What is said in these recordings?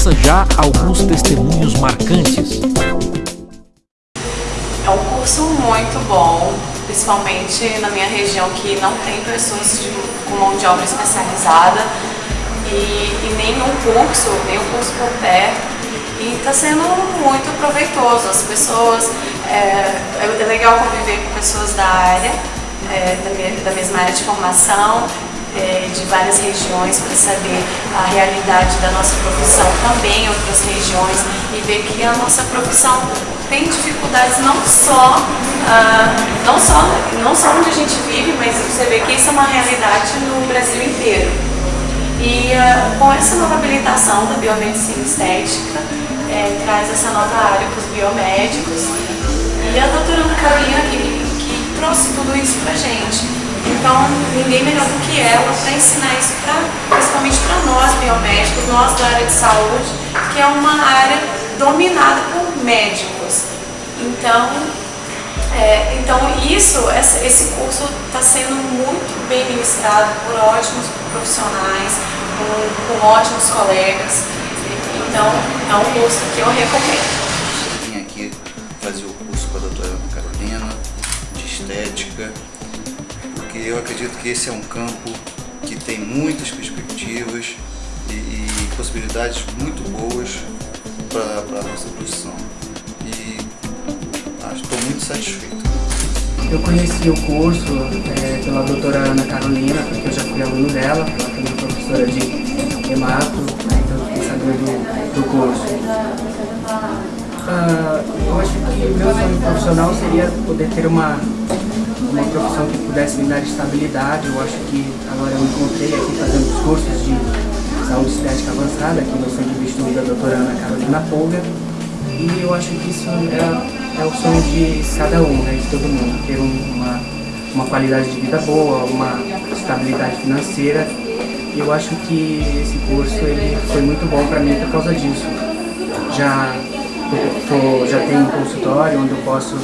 Ouça já alguns testemunhos marcantes. É um curso muito bom, principalmente na minha região que não tem pessoas de, com mão de obra especializada e, e nenhum curso, nenhum curso por perto. E está sendo muito proveitoso. As pessoas, é, é legal conviver com pessoas da área, é, da, da mesma área de formação, é, várias regiões para saber a realidade da nossa profissão também em outras regiões e ver que a nossa profissão tem dificuldades não só, uh, não só, não só onde a gente vive, mas você vê que isso é uma realidade no Brasil inteiro. E uh, com essa nova habilitação da biomedicina estética, é, traz essa nova área para os biomédicos e a doutora Ana Carolina que, que trouxe tudo isso para gente. Então, ninguém melhor do que ela para ensinar isso, pra, principalmente para nós biomédicos, nós da área de saúde, que é uma área dominada por médicos. Então, é, então isso, esse curso está sendo muito bem ministrado por ótimos profissionais, com, com ótimos colegas. Então, é um curso que eu recomendo. Vim aqui fazer o curso com a doutora Carolina, de estética, porque eu acredito que esse é um campo que tem muitas perspectivas e, e possibilidades muito boas para a nossa profissão. E estou muito satisfeito. Eu conheci o curso é, pela doutora Ana Carolina, porque eu já fui aluno dela, ela também é professora de hemato, né, então fiquei sabendo do, curso. Uh, eu acho que o meu sonho profissional seria poder ter uma uma profissão que pudesse me dar estabilidade. Eu acho que agora eu encontrei aqui fazendo os cursos de saúde estética avançada aqui no Centro de Estudo da doutora Ana Carolina Polga. E eu acho que isso é, é o sonho de cada um, né, de todo mundo, ter uma, uma qualidade de vida boa, uma estabilidade financeira. E eu acho que esse curso ele foi muito bom para mim por causa disso. Já, tô, já tenho um consultório onde eu posso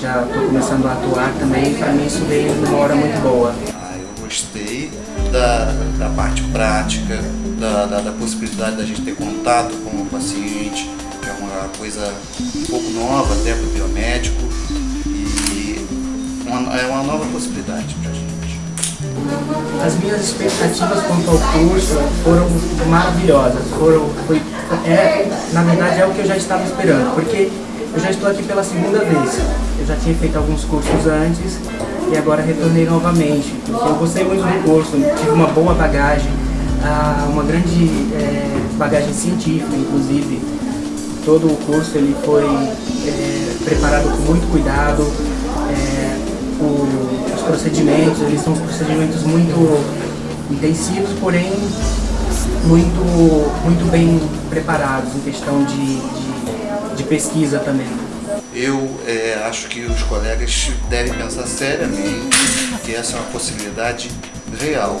já estou começando a atuar também, para mim isso veio numa hora muito boa. Ah, eu gostei da, da parte prática, da, da, da possibilidade da gente ter contato com o paciente, que é uma coisa um pouco nova até para o biomédico e uma, é uma nova possibilidade para a gente. As minhas expectativas quanto ao curso foram maravilhosas, foram, foi, é, na verdade é o que eu já estava esperando, porque eu já estou aqui pela segunda vez. Já tinha feito alguns cursos antes e agora retornei novamente, eu gostei muito do curso, tive uma boa bagagem, ah, uma grande é, bagagem científica, inclusive. Todo o curso ele foi é, preparado com muito cuidado, o, os procedimentos, eles são procedimentos muito intensivos, porém muito, muito bem preparados em questão de, de de pesquisa também. Eu é, acho que os colegas devem pensar seriamente que essa é uma possibilidade real.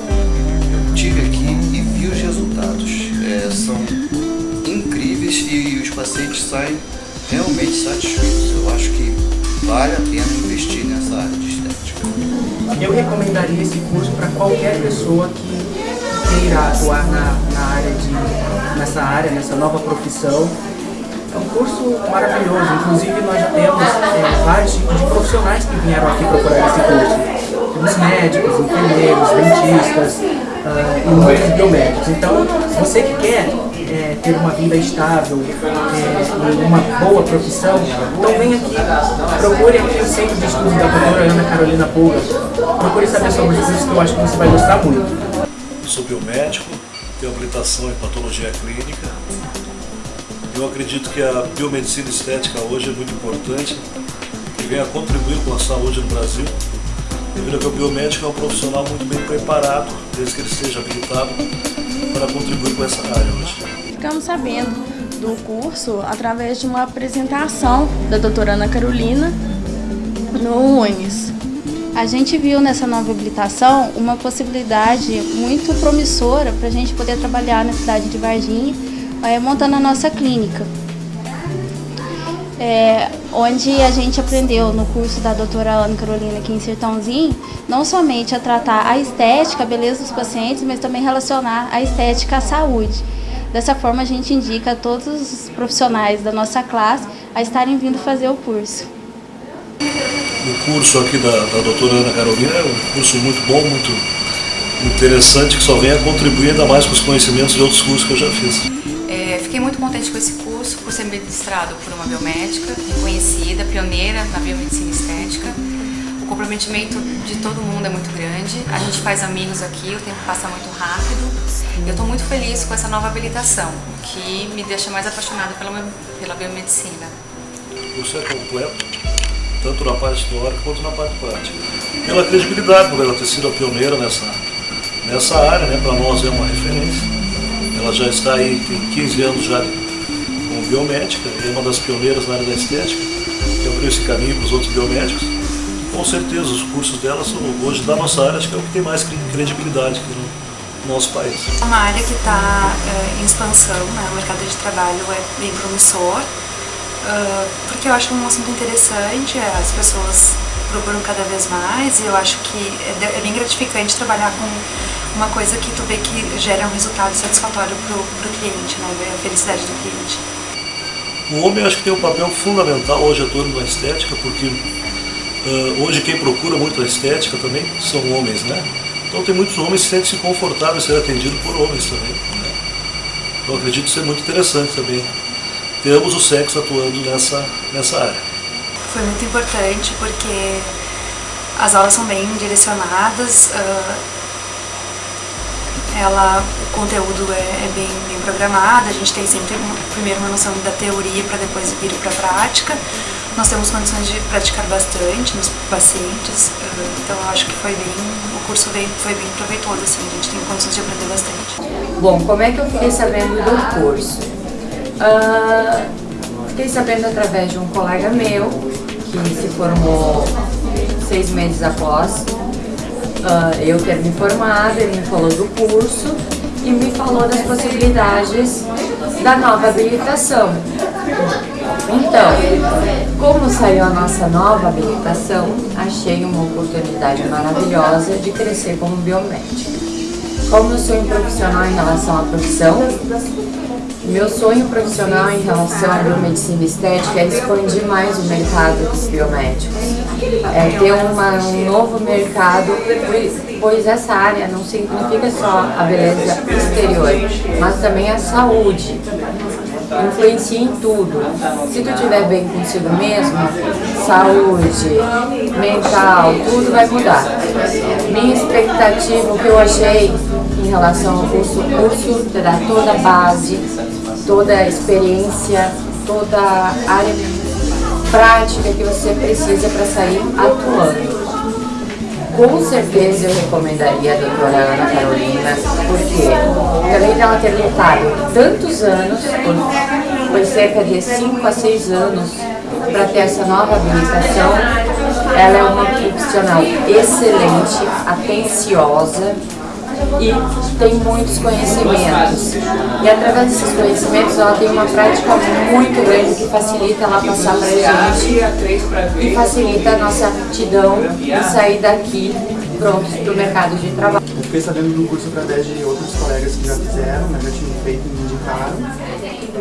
Eu tive aqui e vi os resultados. É, são incríveis e os pacientes saem realmente satisfeitos. Eu acho que vale a pena investir nessa área de estética. Eu recomendaria esse curso para qualquer pessoa que queira atuar na, na área de, nessa área, nessa nova profissão curso maravilhoso, inclusive nós já temos é, vários tipos de profissionais que vieram aqui procurar esse curso. Temos médicos, enfermeiros, dentistas uh, e muitos biomédicos. Então, você que quer é, ter uma vida estável é, uma boa profissão, então vem aqui, procure aqui o Centro de Estudos da doutora Ana Carolina Pulga. Procure saber sobre isso que eu acho que você vai gostar muito. Sou biomédico, tenho habilitação em patologia clínica, eu acredito que a biomedicina estética hoje é muito importante e vem a contribuir com a saúde no Brasil, devido a que o biomédico é um profissional muito bem preparado, desde que ele seja habilitado, para contribuir com essa área hoje. Ficamos sabendo do curso através de uma apresentação da doutora Ana Carolina no UNES. A gente viu nessa nova habilitação uma possibilidade muito promissora para a gente poder trabalhar na cidade de Varginha é, montando a nossa clínica. É, onde a gente aprendeu no curso da doutora Ana Carolina aqui em Sertãozinho, não somente a tratar a estética, a beleza dos pacientes, mas também relacionar a estética à saúde. Dessa forma, a gente indica a todos os profissionais da nossa classe a estarem vindo fazer o curso. O curso aqui da, da doutora Ana Carolina é um curso muito bom, muito interessante, que só vem a contribuir ainda mais com os conhecimentos de outros cursos que eu já fiz. Fiquei muito contente com esse curso, por ser ministrado por uma biomédica reconhecida, pioneira na biomedicina estética. O comprometimento de todo mundo é muito grande, a gente faz amigos aqui, o tempo passa muito rápido. Eu estou muito feliz com essa nova habilitação, que me deixa mais apaixonada pela, pela biomedicina. O curso é completo, tanto na parte teórica quanto na parte prática. Pela credibilidade, por ela ter sido a pioneira nessa, nessa área, né, para nós é uma referência. Ela já está aí, tem 15 anos já como biomédica, é uma das pioneiras na área da estética, que abriu esse caminho para os outros biomédicos. Com certeza, os cursos dela são, hoje, da nossa área, acho que é o que tem mais credibilidade no nosso país. É uma área que está é, em expansão, né? o mercado de trabalho é bem promissor, uh, porque eu acho um assunto interessante, as pessoas procuram cada vez mais e eu acho que é, é bem gratificante trabalhar com uma coisa que tu vê que gera um resultado satisfatório para o cliente, né? ver a felicidade do cliente. O homem acho que tem um papel fundamental hoje atuando na estética, porque uh, hoje quem procura muito a estética também são homens, né? Então tem muitos homens que sentem-se confortáveis ser atendidos por homens também. Né? Então acredito ser muito interessante também ter ambos os sexos atuando nessa, nessa área. Foi muito importante porque as aulas são bem direcionadas, uh, ela, o conteúdo é, é bem, bem, programado, a gente tem sempre primeiro uma noção da teoria para depois vir para a prática. Nós temos condições de praticar bastante nos pacientes, então eu acho que foi bem, o curso foi bem proveitoso, assim, a gente tem condições de aprender bastante. Bom, como é que eu fiquei sabendo do curso? Uh, fiquei sabendo através de um colega meu, que se formou seis meses após uh, eu ter me formado, ele me falou do curso e me falou das possibilidades da nova habilitação. Então, como saiu a nossa nova habilitação, achei uma oportunidade maravilhosa de crescer como biomédica. Como eu sou um profissional em relação à profissão, meu sonho profissional em relação à biomedicina estética é expandir mais o mercado dos biomédicos. É ter uma, um novo mercado, pois essa área não significa só a beleza exterior, mas também a saúde. Influencia em tudo. Se tu estiver bem consigo mesmo, saúde, mental, tudo vai mudar. Minha expectativa, o que eu achei em relação ao curso, curso terá toda a base toda a experiência, toda a área prática que você precisa para sair atuando. Com certeza eu recomendaria a doutora Ana Carolina, porque além dela ter lutado tantos anos, por cerca de 5 a 6 anos, para ter essa nova habilitação, ela é uma profissional excelente, atenciosa, e tem muitos conhecimentos. E através desses conhecimentos ela tem uma prática muito grande que facilita ela passar para a gente e facilita a nossa aptidão e sair daqui prontos para o mercado de trabalho. Eu fiquei sabendo do curso através de outros colegas que já fizeram, né, já tinham feito e me indicaram.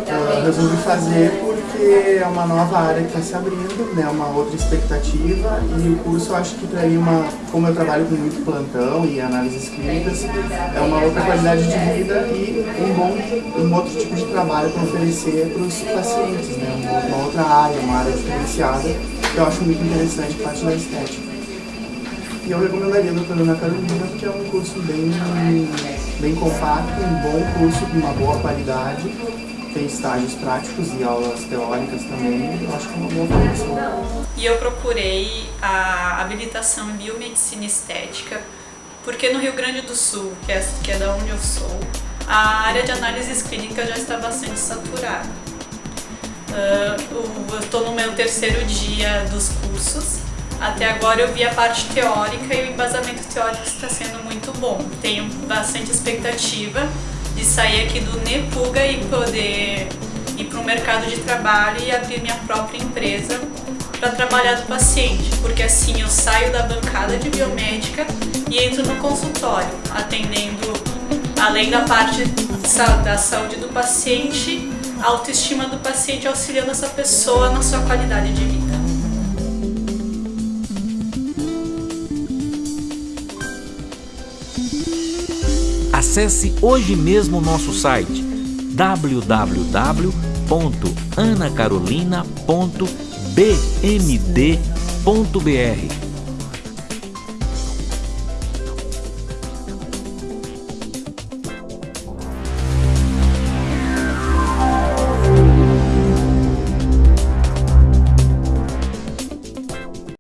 Eu resolvi fazer porque é uma nova área que está se abrindo, né, uma outra expectativa e o curso eu acho que traria uma, como eu trabalho com muito plantão e análises clínicas, é uma outra qualidade de vida e um bom, um outro tipo de trabalho para oferecer para os pacientes, né, uma outra área, uma área diferenciada que eu acho muito interessante, parte da estética. E eu recomendaria a doutora Ana Carolina, porque é um curso bem, bem compacto, um bom curso com uma boa qualidade tem estágios práticos e aulas teóricas também, eu acho que é uma boa formação. E eu procurei a habilitação em biomedicina estética, porque no Rio Grande do Sul, que é, que é da onde eu sou, a área de análises clínicas já está bastante saturada. Uh, eu estou no meu terceiro dia dos cursos, até agora eu vi a parte teórica e o embasamento teórico está sendo muito bom. Tenho bastante expectativa de sair aqui do Nepuga e poder ir para o mercado de trabalho e abrir minha própria empresa para trabalhar do paciente, porque assim eu saio da bancada de biomédica e entro no consultório, atendendo além da parte da saúde do paciente, a autoestima do paciente, auxiliando essa pessoa na sua qualidade de vida. Acesse hoje mesmo o nosso site www.anacarolina.bmd.br